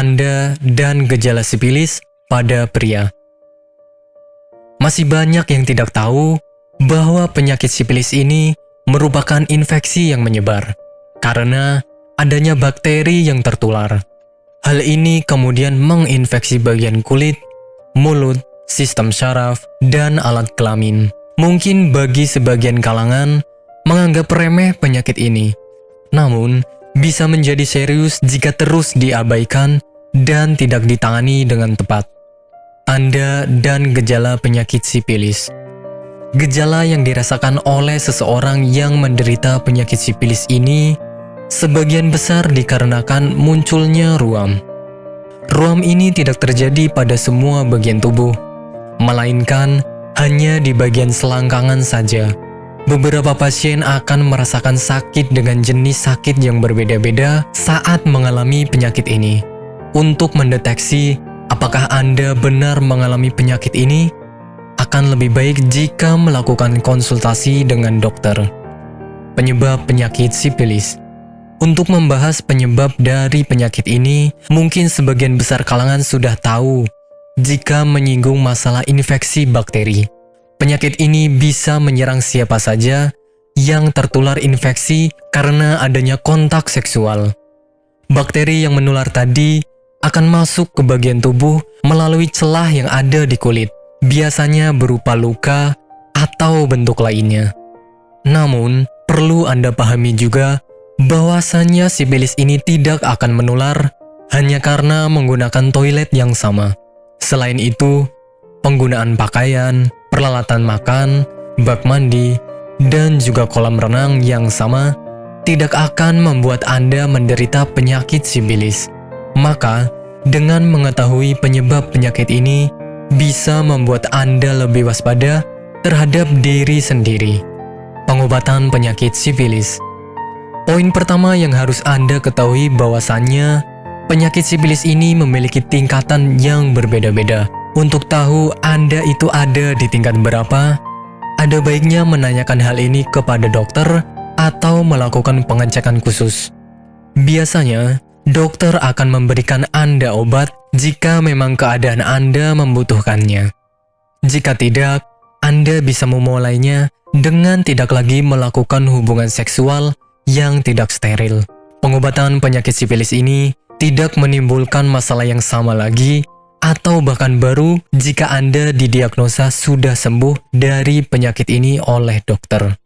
tanda dan gejala sipilis pada pria. Masih banyak yang tidak tahu bahwa penyakit sipilis ini merupakan infeksi yang menyebar karena adanya bakteri yang tertular. Hal ini kemudian menginfeksi bagian kulit, mulut, sistem syaraf, dan alat kelamin. Mungkin bagi sebagian kalangan menganggap remeh penyakit ini, namun bisa menjadi serius jika terus diabaikan dan tidak ditangani dengan tepat. Tanda dan gejala penyakit sipilis Gejala yang dirasakan oleh seseorang yang menderita penyakit sipilis ini sebagian besar dikarenakan munculnya ruam. Ruam ini tidak terjadi pada semua bagian tubuh, melainkan hanya di bagian selangkangan saja. Beberapa pasien akan merasakan sakit dengan jenis sakit yang berbeda-beda saat mengalami penyakit ini. Untuk mendeteksi Apakah Anda benar mengalami penyakit ini? Akan lebih baik jika melakukan konsultasi dengan dokter. Penyebab penyakit sipilis Untuk membahas penyebab dari penyakit ini, mungkin sebagian besar kalangan sudah tahu jika menyinggung masalah infeksi bakteri. Penyakit ini bisa menyerang siapa saja yang tertular infeksi karena adanya kontak seksual. Bakteri yang menular tadi akan masuk ke bagian tubuh melalui celah yang ada di kulit, biasanya berupa luka atau bentuk lainnya. Namun, perlu Anda pahami juga bahwasannya sipilis ini tidak akan menular hanya karena menggunakan toilet yang sama. Selain itu, penggunaan pakaian, peralatan makan, bak mandi, dan juga kolam renang yang sama tidak akan membuat Anda menderita penyakit sipilis. Maka, dengan mengetahui penyebab penyakit ini, bisa membuat Anda lebih waspada terhadap diri sendiri. Pengobatan penyakit sifilis Poin pertama yang harus Anda ketahui bahwasannya, penyakit sifilis ini memiliki tingkatan yang berbeda-beda. Untuk tahu Anda itu ada di tingkat berapa, ada baiknya menanyakan hal ini kepada dokter atau melakukan pengecekan khusus. Biasanya, dokter akan memberikan Anda obat jika memang keadaan Anda membutuhkannya. Jika tidak, Anda bisa memulainya dengan tidak lagi melakukan hubungan seksual yang tidak steril. Pengobatan penyakit sifilis ini tidak menimbulkan masalah yang sama lagi atau bahkan baru jika Anda didiagnosa sudah sembuh dari penyakit ini oleh dokter.